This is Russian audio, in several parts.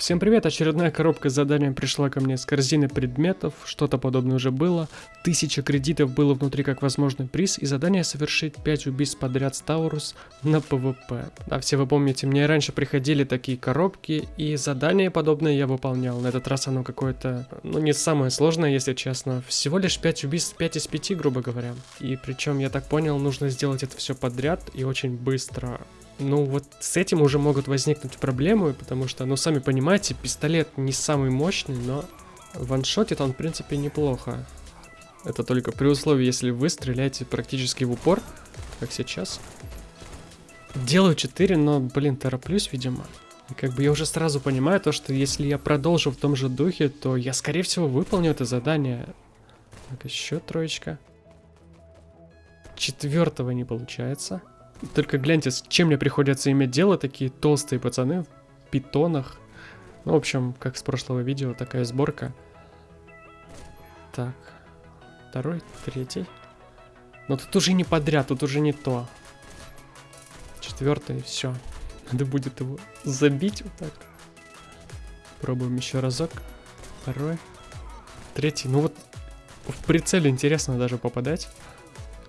Всем привет, очередная коробка с заданием пришла ко мне с корзины предметов, что-то подобное уже было, тысяча кредитов было внутри как возможный приз и задание совершить 5 убийств подряд с Таурус на ПВП. Да, все вы помните, мне раньше приходили такие коробки и задания подобные я выполнял, на этот раз оно какое-то, ну не самое сложное, если честно, всего лишь 5 убийств, 5 из 5, грубо говоря. И причем, я так понял, нужно сделать это все подряд и очень быстро. Ну вот с этим уже могут возникнуть проблемы, потому что, ну сами понимаете, пистолет не самый мощный, но ваншотит он в принципе неплохо. Это только при условии, если вы стреляете практически в упор, как сейчас. Делаю 4, но, блин, тороплюсь, видимо. И как бы я уже сразу понимаю то, что если я продолжу в том же духе, то я, скорее всего, выполню это задание. Так, еще троечка. Четвертого не получается. Только гляньте, с чем мне приходится иметь дело, такие толстые пацаны в питонах. Ну, в общем, как с прошлого видео, такая сборка. Так, второй, третий. Но тут уже не подряд, тут уже не то. Четвертый, все. Надо будет его забить вот так. Пробуем еще разок. Второй. Третий. Ну вот в прицеле интересно даже попадать.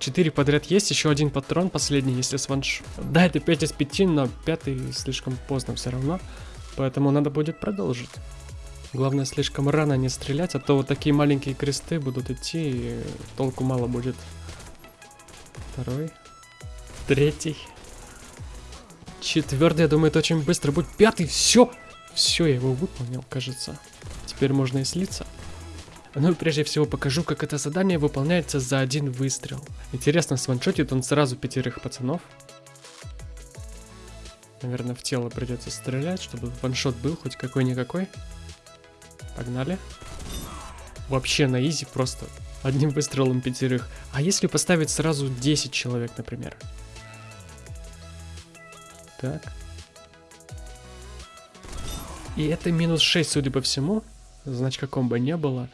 4 подряд есть, еще один патрон, последний, если с ванш... Да, это 5 из 5, но пятый слишком поздно все равно, поэтому надо будет продолжить. Главное, слишком рано не стрелять, а то вот такие маленькие кресты будут идти, и толку мало будет. Второй. Третий. Четвертый, я думаю, это очень быстро будет. Пятый, все! Все, я его выполнил, кажется. Теперь можно и слиться. Ну и прежде всего покажу, как это задание выполняется за один выстрел. Интересно, сваншотит он сразу пятерых пацанов. Наверное, в тело придется стрелять, чтобы ваншот был хоть какой-никакой. Погнали. Вообще на изи просто одним выстрелом пятерых. А если поставить сразу 10 человек, например? Так. И это минус 6, судя по всему. Значит, каком бы не было.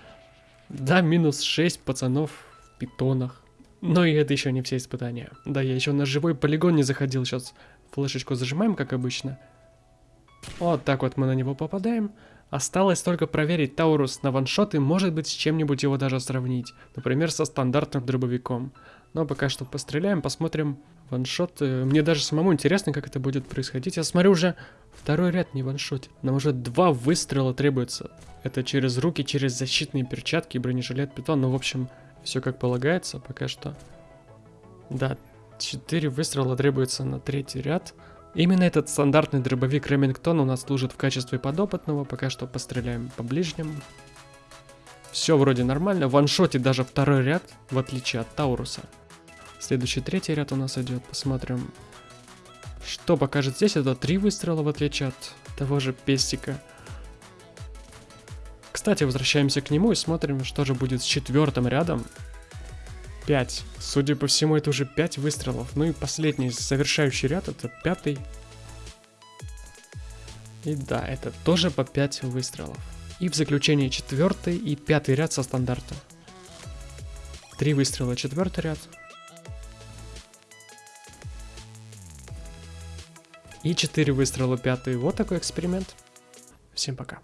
Да, минус 6 пацанов в питонах. Но и это еще не все испытания. Да, я еще на живой полигон не заходил. Сейчас флешечку зажимаем, как обычно. Вот так вот мы на него попадаем. Осталось только проверить Таурус на ваншот и может быть с чем-нибудь его даже сравнить. Например, со стандартным дробовиком. Но пока что постреляем, посмотрим ваншот. Э, мне даже самому интересно, как это будет происходить. Я смотрю уже второй ряд не ваншотит. Нам уже два выстрела требуется. Это через руки, через защитные перчатки, бронежилет, питон. Ну, в общем, все как полагается пока что. Да, 4 выстрела требуется на третий ряд. Именно этот стандартный дробовик Ремингтон у нас служит в качестве подопытного. Пока что постреляем по ближним. Все вроде нормально. Ваншоте даже второй ряд, в отличие от Тауруса. Следующий третий ряд у нас идет. Посмотрим, что покажет здесь. Это три выстрела, в отличие от того же пестика. Кстати, возвращаемся к нему и смотрим, что же будет с четвертым рядом. 5. Судя по всему, это уже 5 выстрелов. Ну и последний завершающий ряд, это пятый. И да, это тоже по 5 выстрелов. И в заключение четвертый и пятый ряд со стандарта. Три выстрела четвертый ряд. И четыре выстрела пятый. Вот такой эксперимент. Всем пока.